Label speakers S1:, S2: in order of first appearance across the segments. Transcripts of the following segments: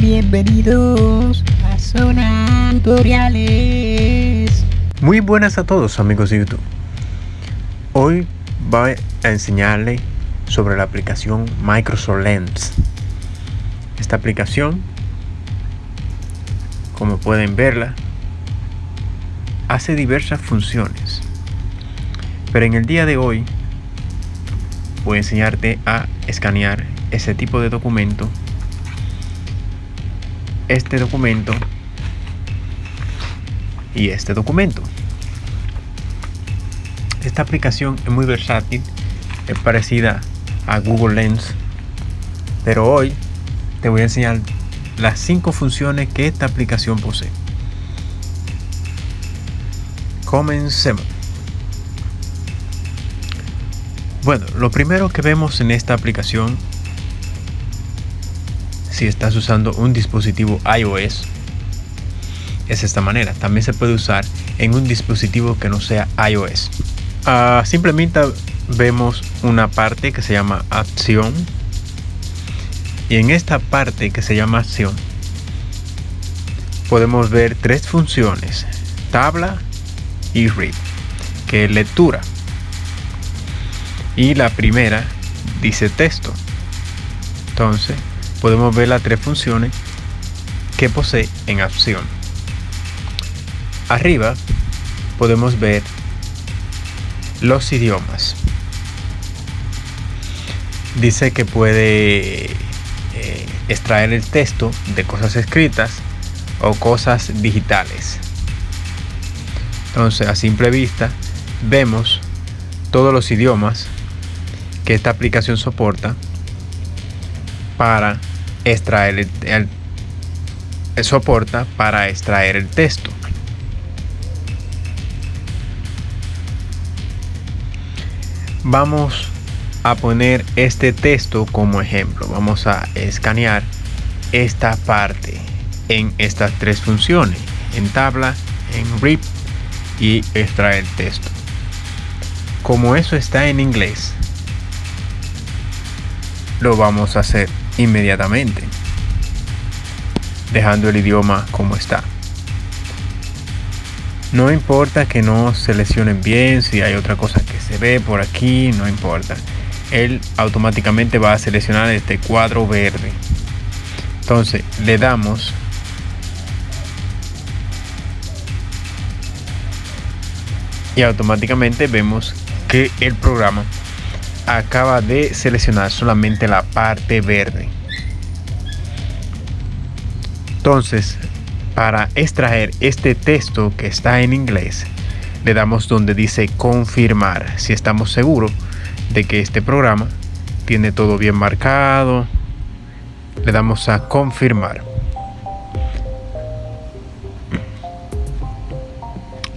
S1: Bienvenidos a Zona Tutoriales.
S2: Muy buenas a todos amigos de YouTube. Hoy voy a enseñarle sobre la aplicación Microsoft Lens. Esta aplicación, como pueden verla, hace diversas funciones. Pero en el día de hoy voy a enseñarte a escanear ese tipo de documento este documento y este documento. Esta aplicación es muy versátil, es parecida a Google Lens, pero hoy te voy a enseñar las cinco funciones que esta aplicación posee. Comencemos. Bueno, lo primero que vemos en esta aplicación si estás usando un dispositivo iOS es esta manera. También se puede usar en un dispositivo que no sea iOS. Uh, simplemente vemos una parte que se llama acción. Y en esta parte que se llama acción podemos ver tres funciones tabla y read que es lectura. Y la primera dice texto. Entonces podemos ver las tres funciones que posee en acción. Arriba podemos ver los idiomas. Dice que puede eh, extraer el texto de cosas escritas o cosas digitales. Entonces a simple vista vemos todos los idiomas que esta aplicación soporta para extraer el, soporta para extraer el texto. Vamos a poner este texto como ejemplo. Vamos a escanear esta parte en estas tres funciones. En tabla, en RIP y extraer texto. Como eso está en inglés, lo vamos a hacer inmediatamente, dejando el idioma como está. No importa que no seleccionen bien, si hay otra cosa que se ve por aquí, no importa. Él automáticamente va a seleccionar este cuadro verde. Entonces le damos y automáticamente vemos que el programa acaba de seleccionar solamente la parte verde. Entonces, para extraer este texto que está en inglés, le damos donde dice confirmar, si estamos seguros de que este programa tiene todo bien marcado. Le damos a confirmar.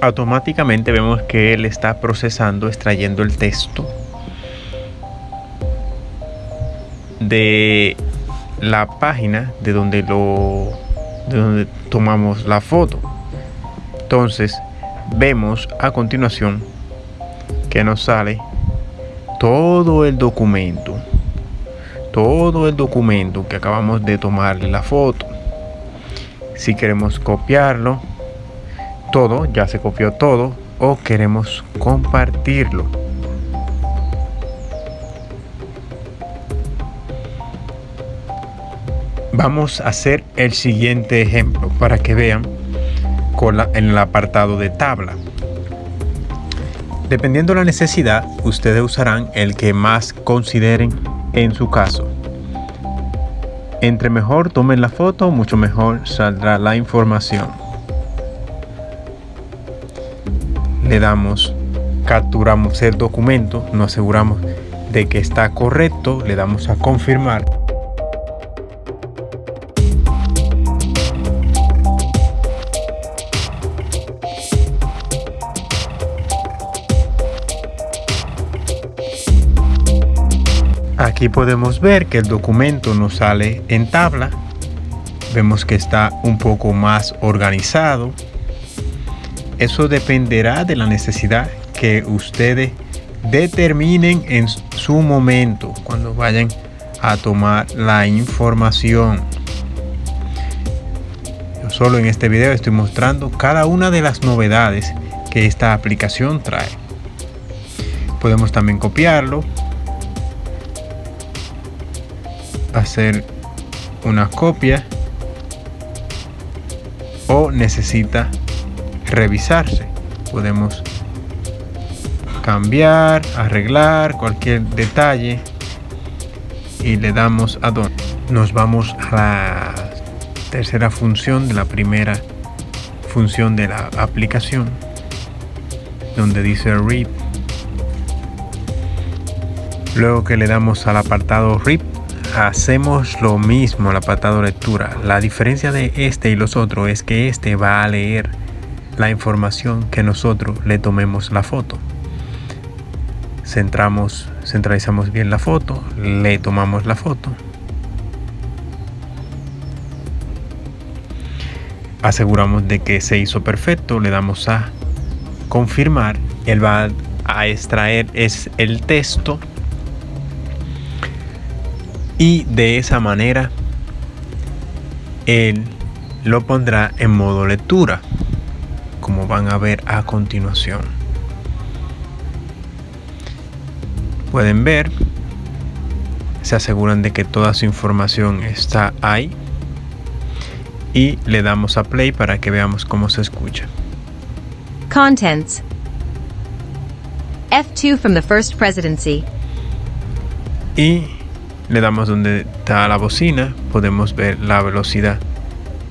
S2: Automáticamente vemos que él está procesando, extrayendo el texto de la página de donde lo de donde tomamos la foto. Entonces vemos a continuación que nos sale todo el documento todo el documento que acabamos de tomarle la foto. Si queremos copiarlo todo ya se copió todo o queremos compartirlo Vamos a hacer el siguiente ejemplo para que vean en el apartado de tabla. Dependiendo de la necesidad, ustedes usarán el que más consideren en su caso. Entre mejor tomen la foto, mucho mejor saldrá la información. Le damos, capturamos el documento, nos aseguramos de que está correcto, le damos a confirmar. Aquí podemos ver que el documento nos sale en tabla. Vemos que está un poco más organizado. Eso dependerá de la necesidad que ustedes determinen en su momento cuando vayan a tomar la información. Solo en este video estoy mostrando cada una de las novedades que esta aplicación trae. Podemos también copiarlo, hacer una copia o necesita revisarse. Podemos cambiar, arreglar cualquier detalle y le damos a donde. Nos vamos a la tercera función de la primera función de la aplicación donde dice RIP. Luego que le damos al apartado RIP, hacemos lo mismo al apartado lectura. La diferencia de este y los otros es que este va a leer la información que nosotros le tomemos la foto. Centramos, centralizamos bien la foto, le tomamos la foto. Aseguramos de que se hizo perfecto, le damos a confirmar, él va a extraer es el texto y de esa manera él lo pondrá en modo lectura como van a ver a continuación. Pueden ver se aseguran de que toda su información está ahí y le damos a play para que veamos cómo se escucha.
S3: Contents. F2 from the First Presidency.
S2: y le damos donde está la bocina podemos ver la velocidad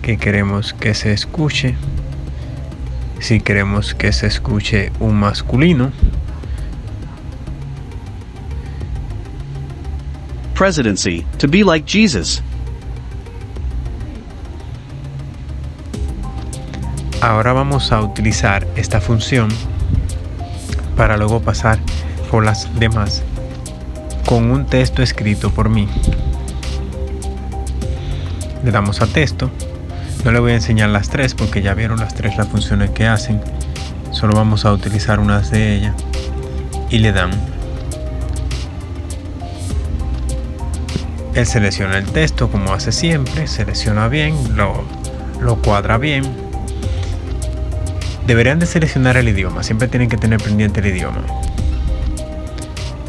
S2: que queremos que se escuche si queremos que se escuche un masculino
S4: Presidency, to be like Jesus.
S2: Ahora vamos a utilizar esta función para luego pasar por las demás con un texto escrito por mí. Le damos a texto. No le voy a enseñar las tres porque ya vieron las tres las funciones que hacen. Solo vamos a utilizar unas de ellas. Y le dan. Él selecciona el texto como hace siempre. Selecciona bien. Lo, lo cuadra bien deberían de seleccionar el idioma, siempre tienen que tener pendiente el idioma.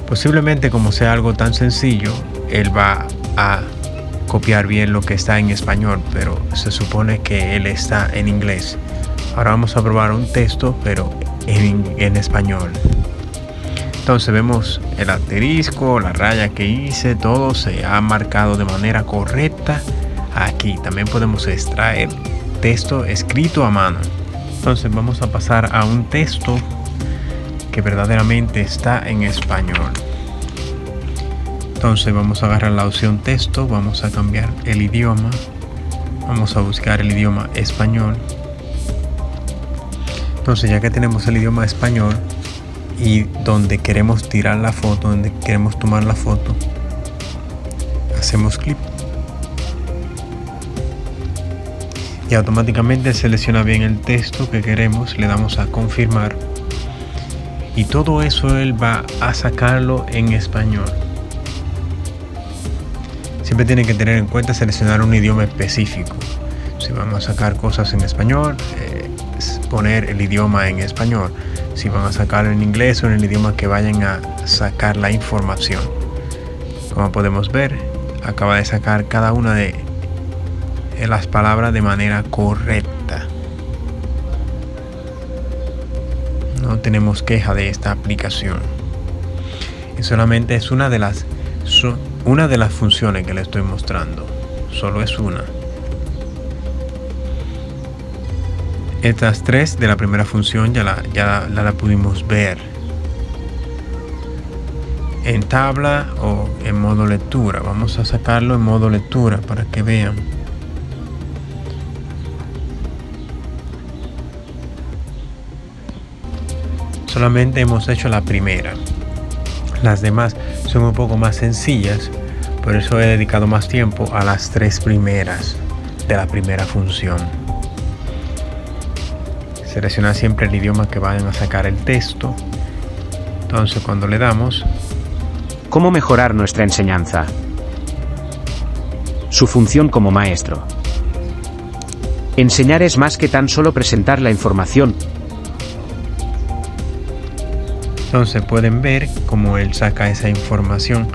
S2: Posiblemente como sea algo tan sencillo, él va a copiar bien lo que está en español, pero se supone que él está en inglés. Ahora vamos a probar un texto, pero en, en español. Entonces vemos el asterisco, la raya que hice, todo se ha marcado de manera correcta. Aquí también podemos extraer texto escrito a mano. Entonces vamos a pasar a un texto que verdaderamente está en español. Entonces vamos a agarrar la opción texto, vamos a cambiar el idioma, vamos a buscar el idioma español. Entonces ya que tenemos el idioma español y donde queremos tirar la foto, donde queremos tomar la foto, hacemos clic y automáticamente selecciona bien el texto que queremos, le damos a confirmar y todo eso él va a sacarlo en español. Siempre tienen que tener en cuenta seleccionar un idioma específico. Si vamos a sacar cosas en español, eh, poner el idioma en español. Si van a sacarlo en inglés o en el idioma que vayan a sacar la información. Como podemos ver, acaba de sacar cada una de las palabras de manera correcta. Tenemos queja de esta aplicación. Y solamente es una de las una de las funciones que le estoy mostrando. Solo es una. Estas tres de la primera función ya la, ya la pudimos ver en tabla o en modo lectura. Vamos a sacarlo en modo lectura para que vean. Solamente hemos hecho la primera las demás son un poco más sencillas por eso he dedicado más tiempo a las tres primeras de la primera función selecciona siempre el idioma que vayan a sacar el texto entonces cuando le damos
S5: ¿Cómo mejorar nuestra enseñanza? Su función como maestro. Enseñar es más que tan solo presentar la información.
S2: Entonces pueden ver cómo él saca esa información,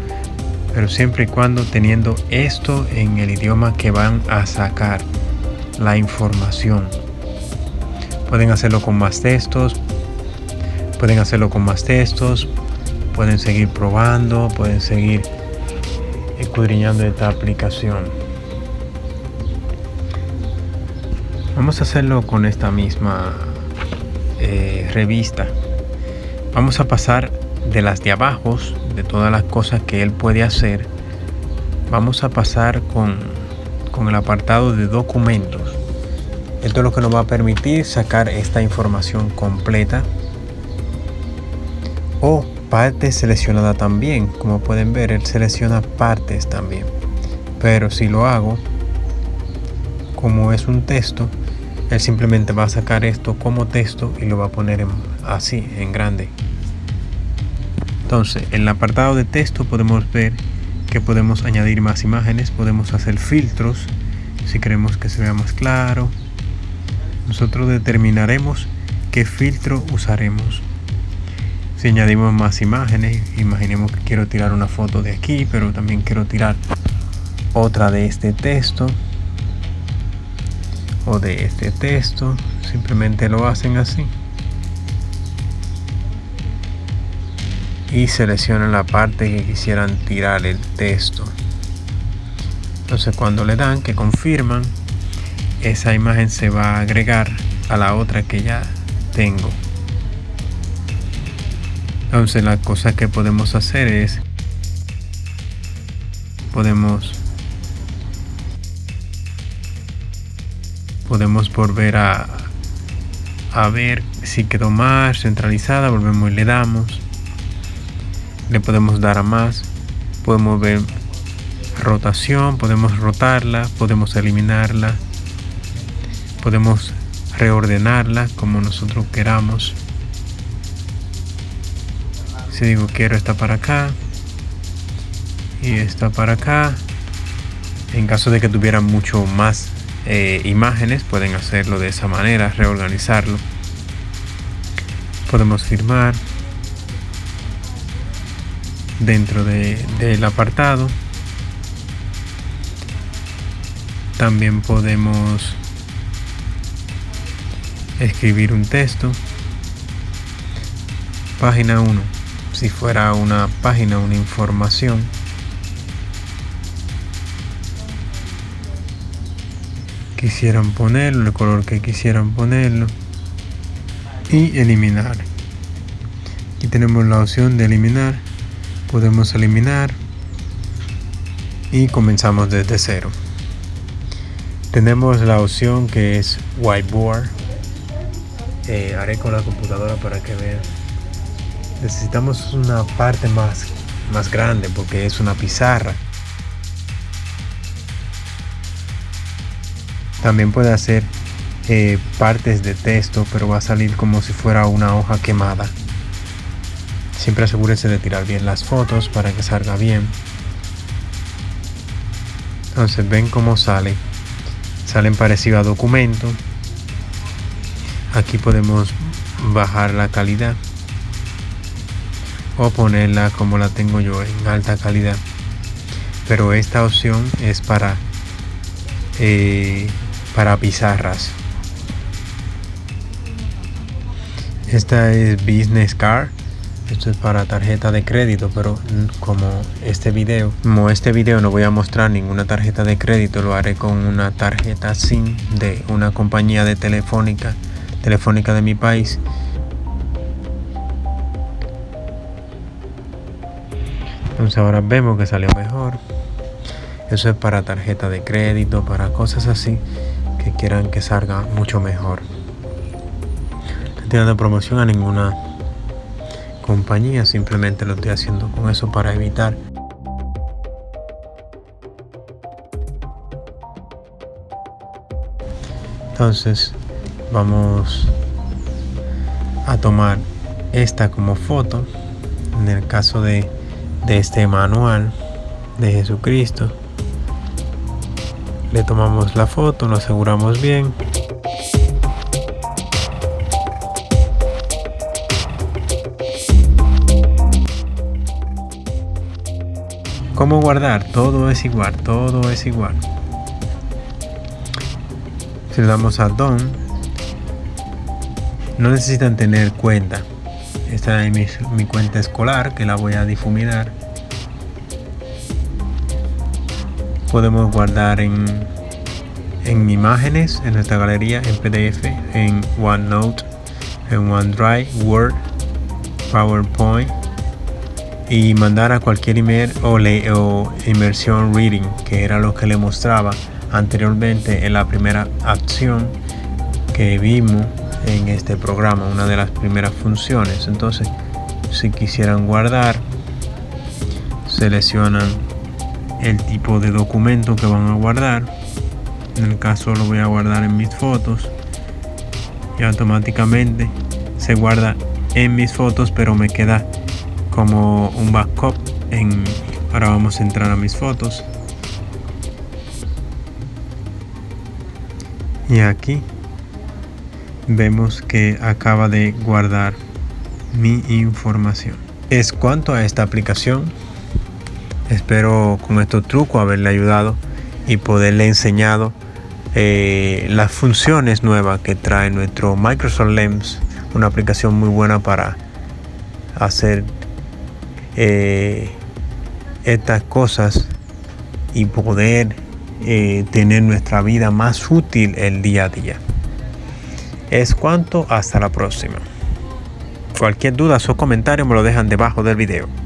S2: pero siempre y cuando teniendo esto en el idioma que van a sacar la información. Pueden hacerlo con más textos, pueden hacerlo con más textos, pueden seguir probando, pueden seguir escudriñando esta aplicación. Vamos a hacerlo con esta misma eh, revista. Vamos a pasar de las de abajo, de todas las cosas que él puede hacer. Vamos a pasar con, con el apartado de documentos. Esto es lo que nos va a permitir sacar esta información completa o partes seleccionada también. Como pueden ver, él selecciona partes también. Pero si lo hago, como es un texto, él simplemente va a sacar esto como texto y lo va a poner así en grande. Entonces en el apartado de texto podemos ver que podemos añadir más imágenes podemos hacer filtros si queremos que se vea más claro. Nosotros determinaremos qué filtro usaremos. Si añadimos más imágenes imaginemos que quiero tirar una foto de aquí pero también quiero tirar otra de este texto o de este texto. Simplemente lo hacen así y seleccionan la parte que quisieran tirar el texto. Entonces cuando le dan que confirman esa imagen se va a agregar a la otra que ya tengo. Entonces la cosa que podemos hacer es podemos podemos volver a, a ver si quedó más centralizada volvemos y le damos le podemos dar a más podemos ver rotación podemos rotarla podemos eliminarla podemos reordenarla como nosotros queramos. Si digo quiero esta para acá y esta para acá en caso de que tuvieran mucho más eh, imágenes pueden hacerlo de esa manera reorganizarlo. Podemos firmar dentro del apartado. También podemos escribir un texto. Página 1 si fuera una página una información. Quisieran ponerlo, el color que quisieran ponerlo y eliminar. Aquí tenemos la opción de eliminar, podemos eliminar y comenzamos desde cero. Tenemos la opción que es whiteboard. Eh, haré con la computadora para que vean. Necesitamos una parte más, más grande porque es una pizarra. También puede hacer eh, partes de texto, pero va a salir como si fuera una hoja quemada. Siempre asegúrese de tirar bien las fotos para que salga bien. Entonces ven cómo sale. Salen parecido a documento. Aquí podemos bajar la calidad o ponerla como la tengo yo en alta calidad. Pero esta opción es para eh, para pizarras. Esta es Business Card. Esto es para tarjeta de crédito, pero como este video, como este video no voy a mostrar ninguna tarjeta de crédito, lo haré con una tarjeta SIM de una compañía de telefónica, telefónica de mi país. Entonces ahora vemos que salió mejor. Eso es para tarjeta de crédito, para cosas así que quieran que salga mucho mejor. No estoy dando promoción a ninguna compañía, simplemente lo estoy haciendo con eso para evitar entonces vamos a tomar esta como foto. En el caso de, de este manual de Jesucristo le tomamos la foto, lo aseguramos bien ¿Cómo guardar? Todo es igual, todo es igual. Si le damos a Done, no necesitan tener cuenta. Esta es mi, mi cuenta escolar que la voy a difuminar. Podemos guardar en, en imágenes en nuestra galería, en PDF, en OneNote, en OneDrive, Word, PowerPoint y mandar a cualquier email o, le, o inmersión reading que era lo que le mostraba anteriormente en la primera acción que vimos en este programa una de las primeras funciones. Entonces si quisieran guardar seleccionan el tipo de documento que van a guardar. En el caso lo voy a guardar en mis fotos y automáticamente se guarda en mis fotos pero me queda como un backup en ahora vamos a entrar a mis fotos. Y aquí vemos que acaba de guardar mi información. Es cuanto a esta aplicación. Espero con estos trucos haberle ayudado y poderle enseñado eh, las funciones nuevas que trae nuestro Microsoft Lens una aplicación muy buena para hacer eh, estas cosas y poder eh, tener nuestra vida más útil el día a día. Es cuanto, hasta la próxima. Cualquier duda o comentario me lo dejan debajo del video.